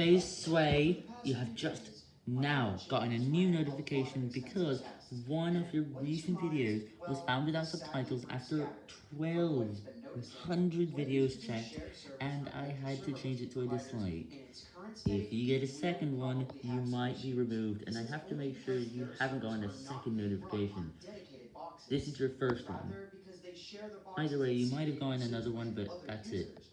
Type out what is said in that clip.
FaZe Sway, you have just now gotten a new notification because one of your recent videos was found without subtitles after 1200 videos checked, and I had to change it to a dislike. If you get a second one, you might be removed, and I have to make sure you haven't gotten a second notification. This is your first one. Either way, you might have gotten another one, but that's it.